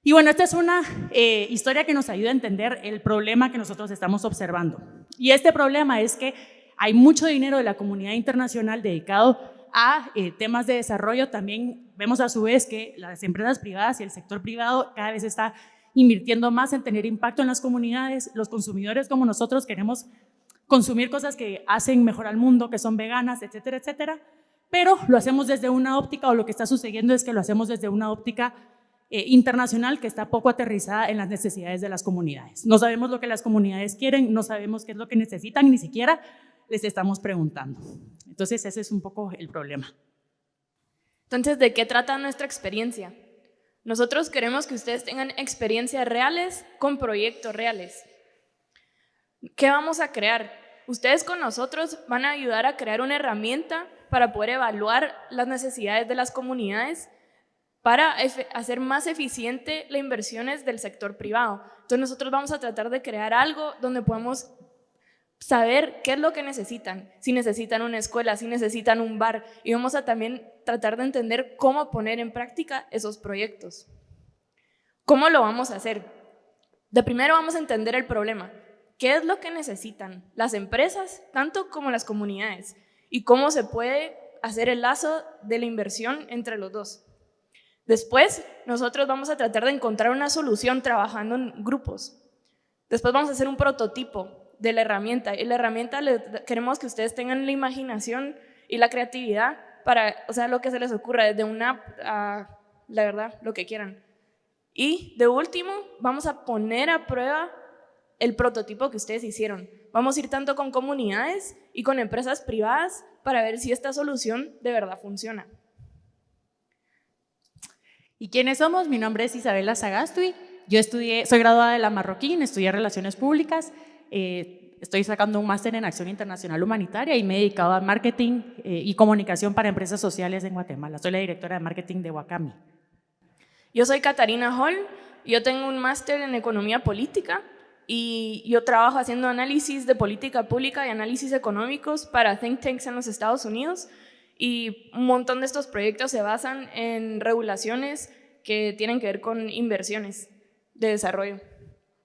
[SPEAKER 19] Y bueno, esta es una eh, historia que nos ayuda a entender el problema que nosotros estamos observando. Y este problema es que hay mucho dinero de la comunidad internacional dedicado a eh, temas de desarrollo. También vemos a su vez que las empresas privadas y el sector privado cada vez está invirtiendo más en tener impacto en las comunidades. Los consumidores como nosotros queremos consumir cosas que hacen mejor al mundo, que son veganas, etcétera, etcétera. Pero lo hacemos desde una óptica, o lo que está sucediendo es que lo hacemos desde una óptica eh, internacional que está poco aterrizada en las necesidades de las comunidades. No sabemos lo que las comunidades quieren, no sabemos qué es lo que necesitan, ni siquiera les estamos preguntando. Entonces ese es un poco el problema.
[SPEAKER 20] Entonces, ¿de qué trata nuestra experiencia? Nosotros queremos que ustedes tengan experiencias reales con proyectos reales. ¿Qué vamos a crear? Ustedes con nosotros van a ayudar a crear una herramienta para poder evaluar las necesidades de las comunidades para hacer más eficiente las inversiones del sector privado. Entonces nosotros vamos a tratar de crear algo donde podamos saber qué es lo que necesitan, si necesitan una escuela, si necesitan un bar, y vamos a también tratar de entender cómo poner en práctica esos proyectos. ¿Cómo lo vamos a hacer? De primero vamos a entender el problema. qué es lo que necesitan las empresas, tanto como las comunidades, y cómo se puede hacer el lazo de la inversión entre los dos. Después, nosotros vamos a tratar de encontrar una solución trabajando en grupos. Después vamos a hacer un prototipo de la herramienta. Y la herramienta queremos que ustedes tengan la imaginación y la creatividad para, o sea, lo que se les ocurra, desde una la verdad, lo que quieran. Y de último, vamos a poner a prueba el prototipo que ustedes hicieron. Vamos a ir tanto con comunidades y con empresas privadas para ver si esta solución de verdad funciona.
[SPEAKER 19] ¿Y quiénes somos? Mi nombre es Isabela Sagastui. Yo estudié, soy graduada de la Marroquín, estudié Relaciones Públicas. Eh, estoy sacando un máster en Acción Internacional Humanitaria y me he dedicado a marketing eh, y comunicación para empresas sociales en Guatemala. Soy la directora de marketing de Wakami.
[SPEAKER 20] Yo soy Catarina Hall. Yo tengo un máster en Economía Política y yo trabajo haciendo análisis de política pública y análisis económicos para think tanks en los Estados Unidos y un montón de estos proyectos se basan en regulaciones que tienen que ver con inversiones de desarrollo.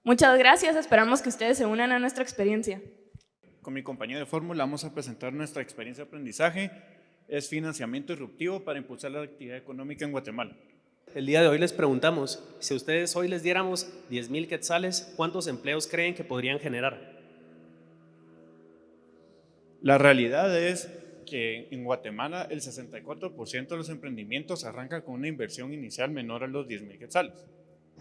[SPEAKER 20] Muchas gracias, esperamos que ustedes se unan a nuestra experiencia.
[SPEAKER 21] Con mi compañero de fórmula vamos a presentar nuestra experiencia de aprendizaje. Es financiamiento disruptivo para impulsar la actividad económica en Guatemala.
[SPEAKER 4] El día de hoy les preguntamos, si a ustedes hoy les diéramos 10 mil quetzales, ¿cuántos empleos creen que podrían generar?
[SPEAKER 21] La realidad es que en Guatemala el 64% de los emprendimientos arrancan con una inversión inicial menor a los 10 mil quetzales.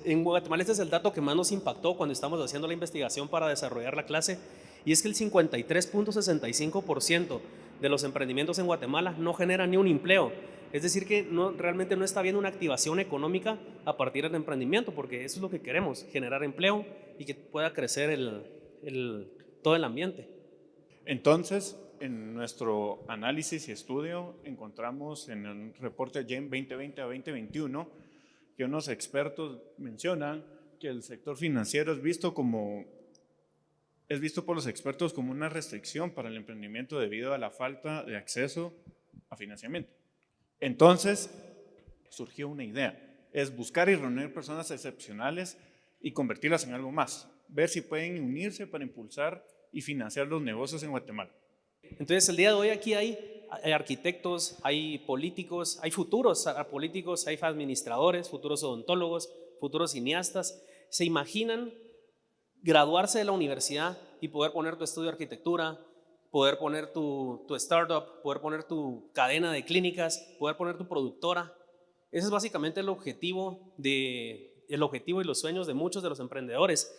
[SPEAKER 4] En Guatemala este es el dato que más nos impactó cuando estamos haciendo la investigación para desarrollar la clase y es que el 53.65% de los emprendimientos en Guatemala no generan ni un empleo. Es decir que no, realmente no está habiendo una activación económica a partir del emprendimiento porque eso es lo que queremos, generar empleo y que pueda crecer el, todo el ambiente.
[SPEAKER 21] Entonces, en nuestro análisis y estudio encontramos en el reporte GEM 2020 a 2021 que unos expertos mencionan que el sector financiero es visto como es visto por los expertos como una restricción para el emprendimiento debido a la falta de acceso a financiamiento. Entonces, surgió una idea, es buscar y reunir personas excepcionales y convertirlas en algo más, ver si pueden unirse para impulsar y financiar los negocios en Guatemala.
[SPEAKER 4] Entonces, el día de hoy aquí hay, arquitectos, hay políticos, hay futuros políticos, hay administradores, futuros odontólogos, futuros cineastas. ¿Se imaginan graduarse de la universidad y poder poner tu estudio de arquitectura, poder poner tu, tu startup, poder poner tu cadena de clínicas, poder poner tu productora? Ese es básicamente el objetivo, el objetivo y los sueños de muchos de los emprendedores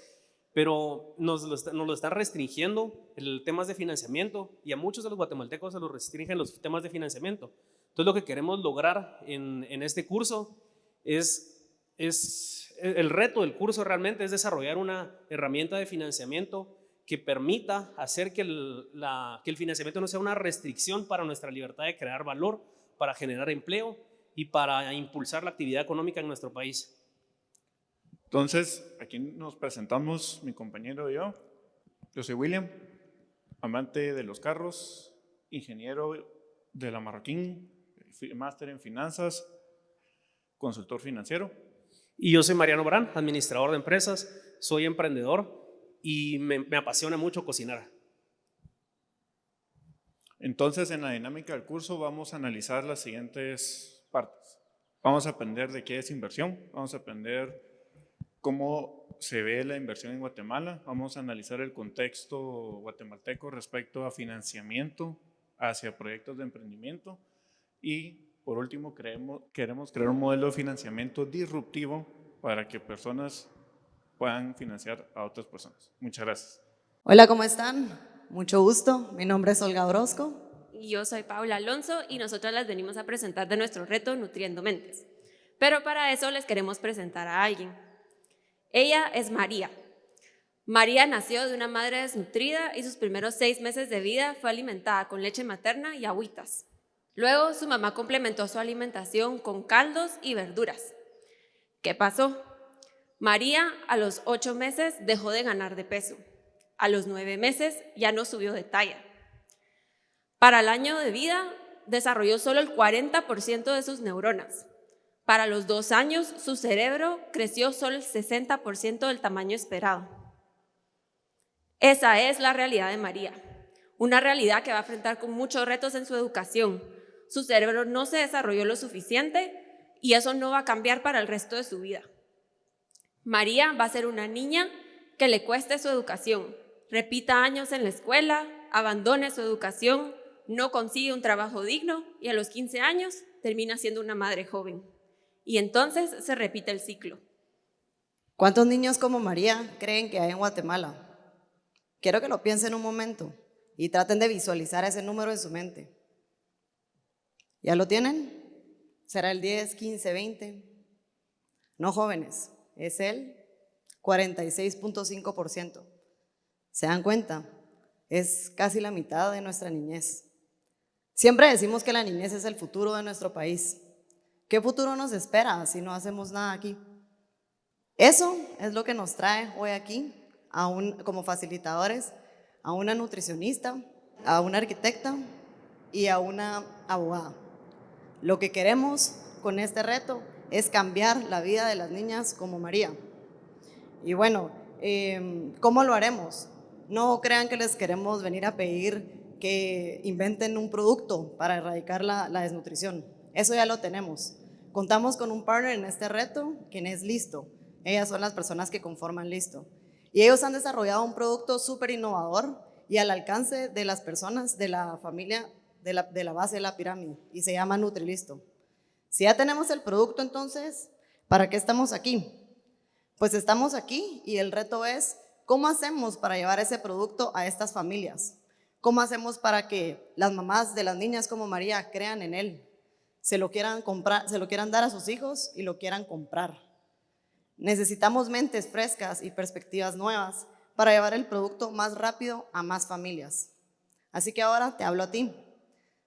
[SPEAKER 4] pero nos lo, está, están restringiendo el temas de financiamiento y a muchos de los guatemaltecos se los restringen los temas de financiamiento. Entonces lo que queremos lograr en, este curso es, el reto del curso realmente es desarrollar una herramienta de financiamiento que permita hacer que el financiamiento no sea una restricción para nuestra libertad de crear valor, para generar empleo y para impulsar la actividad económica en nuestro país.
[SPEAKER 21] Entonces, aquí nos presentamos mi compañero y yo. Yo soy William, amante de los carros, ingeniero de la Marroquín, máster en finanzas, consultor financiero.
[SPEAKER 4] Y yo soy Mariano Barán, administrador de empresas, soy emprendedor y me, me apasiona mucho cocinar.
[SPEAKER 21] Entonces, en la dinámica del curso vamos a analizar las siguientes partes. Vamos a aprender de qué es inversión, vamos a aprender cómo se ve la inversión en Guatemala. Vamos a analizar el contexto guatemalteco respecto a financiamiento hacia proyectos de emprendimiento y por último creemos, queremos crear un modelo de financiamiento disruptivo para que personas puedan financiar a otras personas. Muchas gracias.
[SPEAKER 22] Hola, ¿cómo están? Mucho gusto. Mi nombre es Olga Orozco.
[SPEAKER 23] Y yo soy Paula Alonso y nosotros les venimos a presentar de nuestro reto Nutriendo Mentes. Pero para eso les queremos presentar a alguien. Ella es María. María nació de una madre desnutrida y sus primeros seis meses de vida fue alimentada con leche materna y agüitas. Luego su mamá complementó su alimentación con caldos y verduras. ¿Qué pasó? María a los ocho meses dejó de ganar de peso. A los nueve meses ya no subió de talla. Para el año de vida desarrolló solo el 40% de sus neuronas. Para los dos años, su cerebro creció solo el 60% del tamaño esperado. Esa es la realidad de María, una realidad que va a enfrentar con muchos retos en su educación. Su cerebro no se desarrolló lo suficiente y eso no va a cambiar para el resto de su vida. María va a ser una niña que le cueste su educación, repita años en la escuela, abandone su educación, no consigue un trabajo digno y a los 15 años termina siendo una madre joven. Y entonces se repite el ciclo.
[SPEAKER 22] ¿Cuántos niños como María creen que hay en Guatemala? Quiero que lo piensen un momento y traten de visualizar ese número en su mente. ¿Ya lo tienen? ¿Será el 10, 15, 20? No jóvenes, es el 46.5%. ¿Se dan cuenta? Es casi la mitad de nuestra niñez. Siempre decimos que la niñez es el futuro de nuestro país. ¿Qué futuro nos espera si no hacemos nada aquí? Eso es lo que nos trae hoy aquí, a como facilitadores, a una nutricionista, a una arquitecta y a una abogada. Lo que queremos con este reto es cambiar la vida de las niñas como María. Y bueno, em, ¿cómo lo haremos? No crean que les queremos venir a pedir que inventen un producto para erradicar la, la desnutrición. Eso ya lo tenemos. Contamos con un partner en este reto, quien es Listo. Ellas son las personas que conforman Listo. Y ellos han desarrollado un producto súper innovador y al alcance de las personas de la familia de la, de la base de la pirámide y se llama Nutrilisto. Si ya tenemos el producto entonces, ¿para qué estamos aquí? Pues estamos aquí y el reto es, ¿cómo hacemos para llevar ese producto a estas familias? ¿Cómo hacemos para que las mamás de las niñas como María crean en él? Se lo quieran comprar, se lo quieran dar a sus hijos y lo quieran comprar. Necesitamos mentes frescas y perspectivas nuevas para llevar el producto más rápido a más familias. Así que ahora te hablo a ti.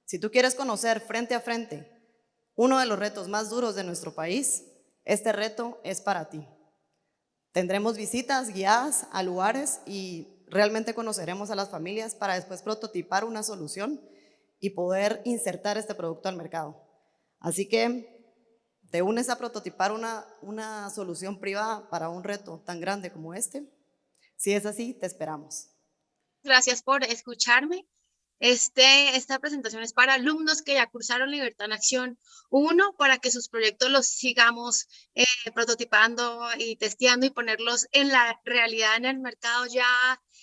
[SPEAKER 22] Si tú quieres conocer frente a frente uno de los retos más duros de nuestro país, este reto es para ti. Tendremos visitas guiadas a lugares y realmente conoceremos a las familias para después prototipar una solución y poder insertar este producto al mercado. Así que te unes a prototipar una, una solución privada para un reto tan grande como este. Si es así, te esperamos.
[SPEAKER 24] Gracias por escucharme. Este, esta presentación es para alumnos que ya cursaron Libertad en Acción 1 para que sus proyectos los sigamos eh, prototipando y testeando y ponerlos en la realidad en el mercado ya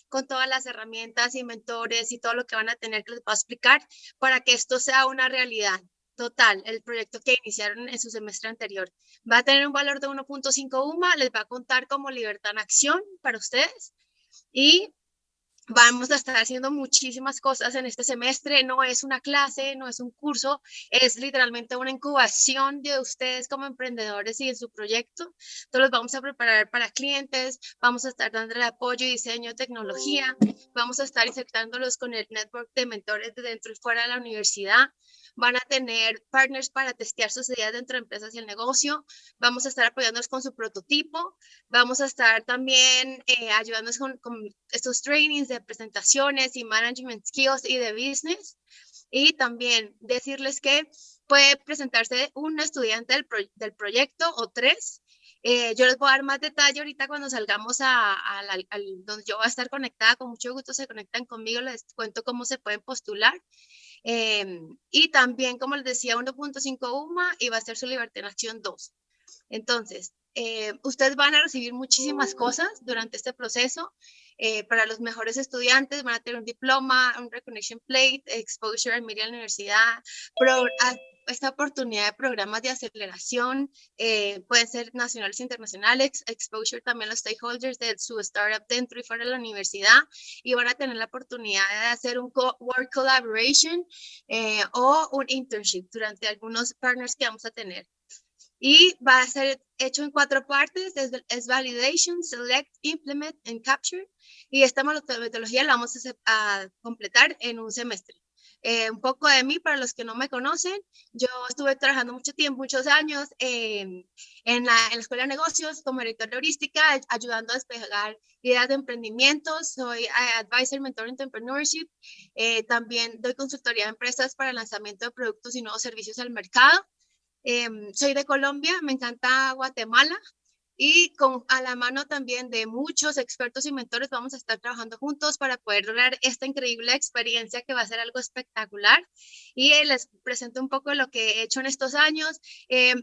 [SPEAKER 24] con todas las herramientas y mentores y todo lo que van a tener que les va a explicar para que esto sea una realidad total, el proyecto que iniciaron en su semestre anterior. Va a tener un valor de 1.5 UMA, les va a contar como Libertad en Acción para ustedes y Vamos a estar haciendo muchísimas cosas en este semestre, no es una clase, no es un curso, es literalmente una incubación de ustedes como emprendedores y en su proyecto. Entonces los vamos a preparar para clientes, vamos a estar dando el apoyo diseño, tecnología, vamos a estar insertándolos con el network de mentores de dentro y fuera de la universidad, van a tener partners para testear sus ideas dentro de empresas y el negocio, vamos a estar apoyándolos con su prototipo, vamos a estar también eh, ayudándolos con, estos trainings de presentaciones y management skills y de business, y también decirles que puede presentarse un estudiante del, del proyecto o tres, eh, yo les voy a dar más detalle ahorita cuando salgamos a, donde yo voy a estar conectada, con mucho gusto se conectan conmigo, les cuento cómo se pueden postular. Em, y también, como les decía, 1.5 UMA y va a ser su Libertad en Acción 2. Entonces, eh, ustedes van a recibir muchísimas cosas durante este proceso. Eh, para los mejores estudiantes van a tener un diploma, un recognition plate, exposure a media universidad, pro, esta oportunidad de programas de aceleración, eh, pueden ser nacionales e internacionales, exposure también a los stakeholders de su startup dentro y fuera de la universidad y van a tener la oportunidad de hacer un work collaboration eh, o un internship durante algunos partners que vamos a tener. Y va a ser hecho en cuatro partes, es, es validation, select, implement and capture. Y esta metodología la vamos a completar en un semestre. Eh, un poco de mí, para los que no me conocen, yo estuve trabajando mucho tiempo, muchos años en, la, Escuela de Negocios como director de heurística, ayudando a despegar ideas de emprendimiento. Soy eh, Advisor Mentor Entrepreneurship. Eh, también doy consultoría a empresas para el lanzamiento de productos y nuevos servicios al mercado. soy de Colombia, me encanta Guatemala. Y con a la mano también de muchos expertos y mentores vamos a estar trabajando juntos para poder lograr esta increíble experiencia que va a ser algo espectacular. Y eh, les presento un poco lo que he hecho en estos años. Eh,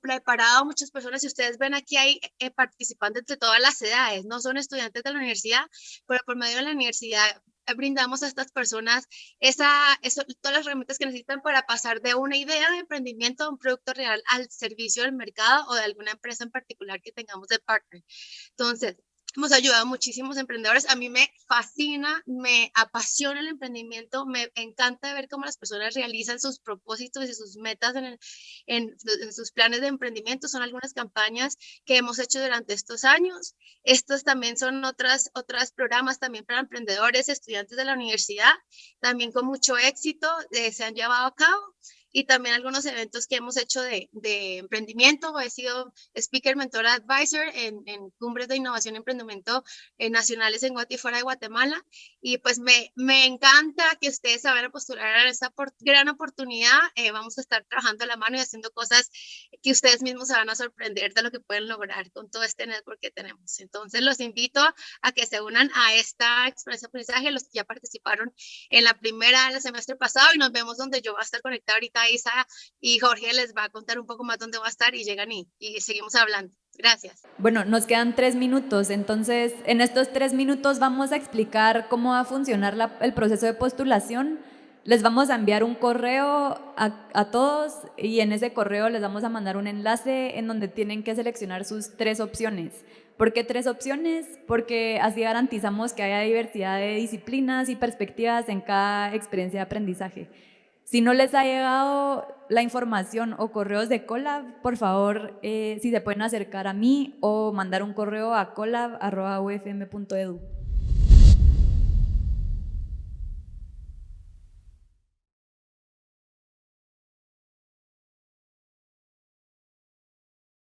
[SPEAKER 24] preparado a muchas personas. Si ustedes ven aquí hay eh, participantes de todas las edades, no son estudiantes de la universidad, pero por medio de la universidad brindamos a estas personas esa, eso, todas las herramientas que necesitan para pasar de una idea de emprendimiento a un producto real al servicio del mercado o de alguna empresa en particular que tengamos de partner. Entonces, hemos ayudado a muchísimos emprendedores. A mí me fascina, me apasiona el emprendimiento, me encanta ver cómo las personas realizan sus propósitos y sus metas en, en, sus planes de emprendimiento. Son algunas campañas que hemos hecho durante estos años. Estos también son otras, otros programas también para emprendedores, estudiantes de la universidad, también con mucho éxito eh, se han llevado a cabo y también algunos eventos que hemos hecho de, de emprendimiento. He sido speaker, mentor, advisor en, en cumbres de innovación y emprendimiento eh, nacionales en Guatemala y fuera de Guatemala. Y pues me, me encanta que ustedes se vayan a postular a esta gran oportunidad. Eh, vamos a estar trabajando a la mano y haciendo cosas que ustedes mismos se van a sorprender de lo que pueden lograr con todo este network que tenemos. Entonces los invito a que se unan a esta experiencia de aprendizaje, los que ya participaron en la primera del semestre pasado y nos vemos donde yo voy a estar conectada ahorita Y Jorge les va a contar un poco más dónde va a estar y llegan y, y seguimos hablando. Gracias.
[SPEAKER 3] Bueno, nos quedan tres minutos, entonces en estos tres minutos vamos a explicar cómo va a funcionar el proceso de postulación. Les vamos a enviar un correo a, a, todos y en ese correo les vamos a mandar un enlace en donde tienen que seleccionar sus tres opciones. ¿Por qué tres opciones? Porque así garantizamos que haya diversidad de disciplinas y perspectivas en cada experiencia de aprendizaje. Si no les ha llegado la información o correos de Colab, por favor, eh, si se pueden acercar a mí o mandar un correo a colab.ufm.edu.